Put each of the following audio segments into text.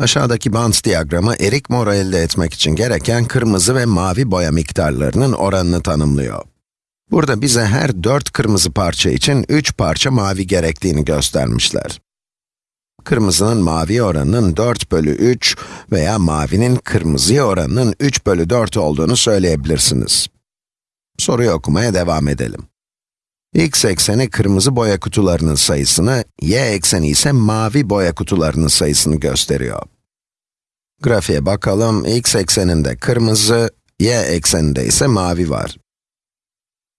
Aşağıdaki bant diyagramı erik moru elde etmek için gereken kırmızı ve mavi boya miktarlarının oranını tanımlıyor. Burada bize her 4 kırmızı parça için 3 parça mavi gerektiğini göstermişler. Kırmızının mavi oranının 4 bölü 3 veya mavinin kırmızıya oranının 3 bölü 4 olduğunu söyleyebilirsiniz. Soruyu okumaya devam edelim. X ekseni kırmızı boya kutularının sayısını, y ekseni ise mavi boya kutularının sayısını gösteriyor. Grafiğe bakalım, x ekseninde kırmızı, y ekseninde ise mavi var.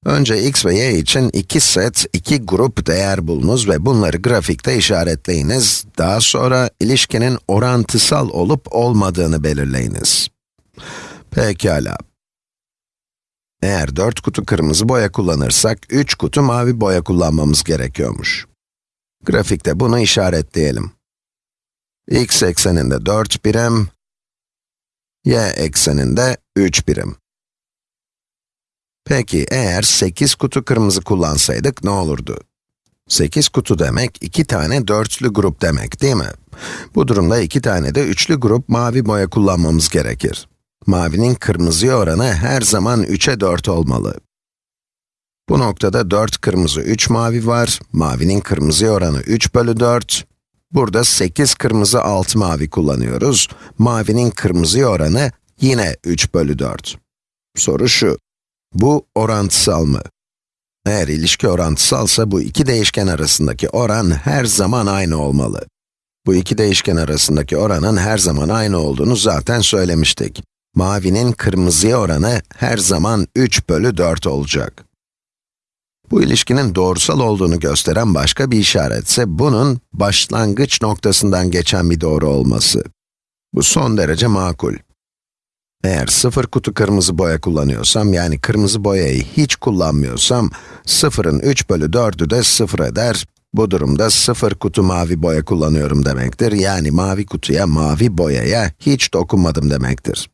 Önce x ve y için iki set, iki grup değer bulunuz ve bunları grafikte işaretleyiniz. Daha sonra ilişkinin orantısal olup olmadığını belirleyiniz. Pekala. Eğer 4 kutu kırmızı boya kullanırsak, 3 kutu mavi boya kullanmamız gerekiyormuş. Grafikte bunu işaretleyelim. x ekseninde 4 birim, y ekseninde 3 birim. Peki, eğer 8 kutu kırmızı kullansaydık ne olurdu? 8 kutu demek, 2 tane dörtlü grup demek, değil mi? Bu durumda 2 tane de üçlü grup mavi boya kullanmamız gerekir. Mavinin kırmızıya oranı her zaman 3'e 4 olmalı. Bu noktada 4 kırmızı, 3 mavi var. Mavinin kırmızıya oranı 3 bölü 4. Burada 8 kırmızı, 6 mavi kullanıyoruz. Mavinin kırmızıya oranı yine 3 bölü 4. Soru şu, bu orantısal mı? Eğer ilişki orantısalsa bu iki değişken arasındaki oran her zaman aynı olmalı. Bu iki değişken arasındaki oranın her zaman aynı olduğunu zaten söylemiştik. Mavinin kırmızıya oranı her zaman 3 bölü 4 olacak. Bu ilişkinin doğrusal olduğunu gösteren başka bir işaret ise bunun başlangıç noktasından geçen bir doğru olması. Bu son derece makul. Eğer sıfır kutu kırmızı boya kullanıyorsam, yani kırmızı boyayı hiç kullanmıyorsam, sıfırın 3 bölü 4'ü de sıfır eder. Bu durumda sıfır kutu mavi boya kullanıyorum demektir. Yani mavi kutuya, mavi boyaya hiç dokunmadım demektir.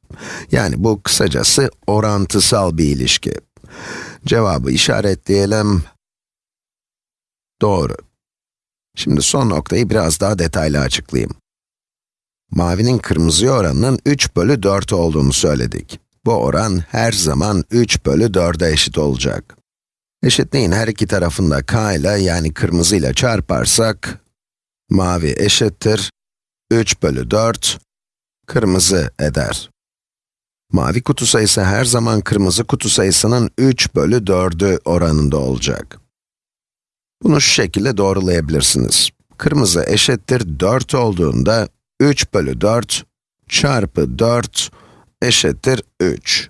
Yani bu kısacası orantısal bir ilişki. Cevabı işaretleyelim. Doğru. Şimdi son noktayı biraz daha detaylı açıklayayım. Mavinin kırmızıya oranının 3 bölü 4 olduğunu söyledik. Bu oran her zaman 3 bölü 4'e eşit olacak. Eşitliğin her iki tarafında k ile yani kırmızı ile çarparsak, mavi eşittir 3 bölü 4, kırmızı eder. Mavi kutu sayısı her zaman kırmızı kutu sayısının 3 bölü 4'ü oranında olacak. Bunu şu şekilde doğrulayabilirsiniz. Kırmızı eşittir 4 olduğunda 3 bölü 4 çarpı 4 eşittir 3.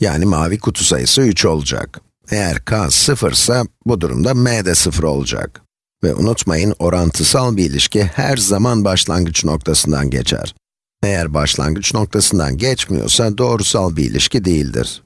Yani mavi kutu sayısı 3 olacak. Eğer k 0 ise bu durumda m de 0 olacak. Ve unutmayın, orantısal bir ilişki her zaman başlangıç noktasından geçer. Eğer başlangıç noktasından geçmiyorsa doğrusal bir ilişki değildir.